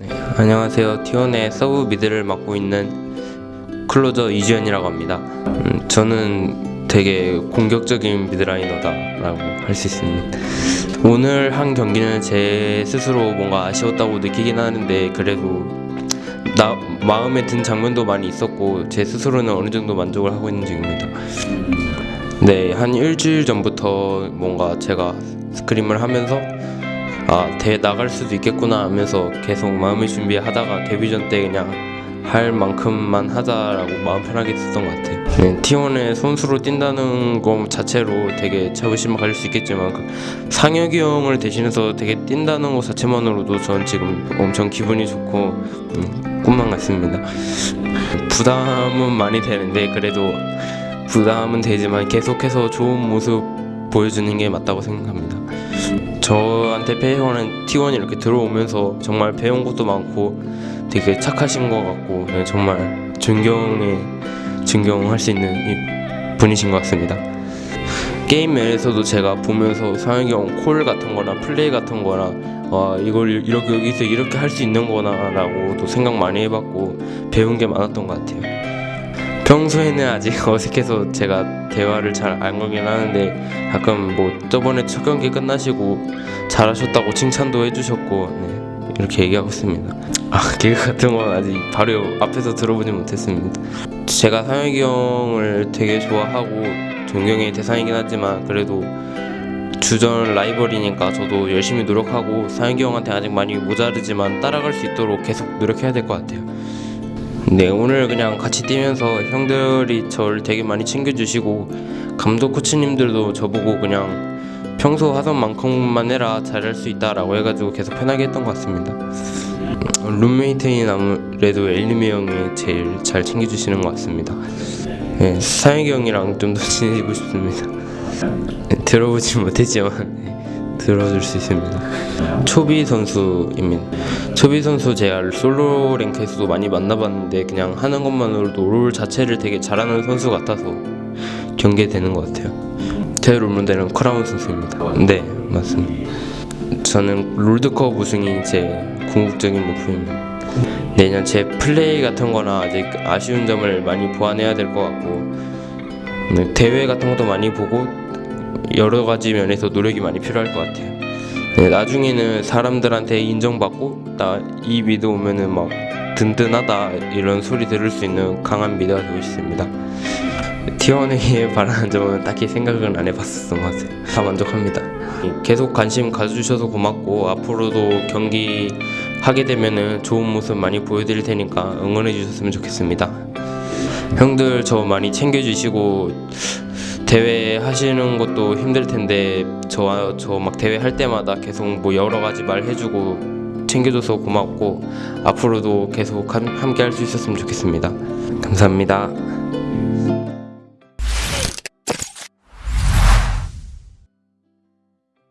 네, 안녕하세요. T1의 sub mid를 맡고 있는 클로저 이주현이라고 합니다. 음, 저는 되게 공격적인 mid laner다 라고 할 수 있습니다. 오늘 한 경기는 제 스스로 뭔가 아쉬웠다고 느끼긴 하는데 그래도 나름 마음에 든 장면도 많이 있었고 제 스스로는 어느 정도 만족을 하고 있는 중입니다. 네, 한 일주일 전부터 뭔가 제가 스크림을 하면서 아 대회 나갈 수도 있겠구나 하면서 계속 마음의 준비하다가 데뷔전 때 그냥 할 만큼만 하자라고 마음 편하게 했었던 것 같아요. 네, T1의 선수로 뛴다는 것 자체로 되게 자부심 가질 수 있겠지만 그 상혁이 형을 대신해서 되게 뛴다는 것 자체만으로도 전 지금 엄청 기분이 좋고 음, 꿈만 같습니다. 부담은 많이 되는데 그래도 부담은 되지만 계속해서 좋은 모습 보여주는 게 맞다고 생각합니다. 저한테 배우는 T1이 이렇게 들어오면서 정말 배운 것도 많고 되게 착하신 것 같고 네, 정말 존경에 존경할 수 있는 이- 분이신 것 같습니다. 게임 면에서도 제가 보면서 상혁이 형 콜 같은 거나 플레이 같은 거나 와 이걸 이렇게 여기서 이렇게 할 수 있는 거나 라고도 생각 많이 해봤고 배운 게 많았던 것 같아요. 평소에는 아직 어색해서 제가 대화를 잘 안 걸긴 하는데 가끔 뭐 저번에 첫 경기 끝나시고 잘하셨다고 칭찬도 해주셨고 네, 이렇게 얘기하고 있습니다. 아 개그 같은 건 아직 바로 앞에서 들어보지 못했습니다. 제가 상혁이 형을 되게 좋아하고 존경의 대상이긴 하지만 그래도 주전 라이벌이니까 저도 열심히 노력하고 상혁이 형한테 아직 많이 모자르지만 따라갈 수 있도록 계속 노력해야 될 것 같아요. 네 오늘 그냥 같이 뛰면서 형들이 저를 되게 많이 챙겨주시고 감독 코치님들도 저보고 그냥 평소 하던 만큼만 해라 잘할 수 있다 라고 해가지고 계속 편하게 했던 것 같습니다. 음, 룸메이트인 아무래도 엘리미 형이 제일 잘 챙겨주시는 것 같습니다. 네, 사영이 형이랑 좀 더 친해지고 싶습니다. 네, 들어보지 못했지만 네, 들어줄 수 있습니다. 초비 선수입니다. 초비 선수 제가 솔로 랭크에서도 많이 만나봤는데 그냥 하는 것만으로도 롤 자체를 되게 잘하는 선수 같아서 경계되는 것 같아요. 제 role model은 크라운 선수입니다. 네, 맞습니다. 저는 롤드컵 우승이 제 궁극적인 목표입니다. 내년 제 플레이 같은 거나 아직 아쉬운 점을 많이 보완해야 될 것 같고 네, 대회 같은 것도 많이 보고 여러 가지 면에서 노력이 많이 필요할 것 같아요. 네, 나중에는 사람들한테 인정받고 나 이 mid 오면은 막 든든하다 이런 소리 들을 수 있는 강한 mid가 되고 싶습니다. T1에 바라는 점은 딱히 생각은 안 해봤었던 것 같아요. 다 만족합니다. 계속 관심 가져주셔서 고맙고 앞으로도 경기 하게 되면은 좋은 모습 많이 보여드릴 테니까 응원해 주셨으면 좋겠습니다. 형들 저 많이 챙겨주시고 대회 하시는 것도 힘들 텐데 저와 저막 대회 할 때마다 계속 뭐 여러 가지 말 해주고 챙겨줘서 고맙고 앞으로도 계속 함께 할 수 있었으면 좋겠습니다. 감사합니다.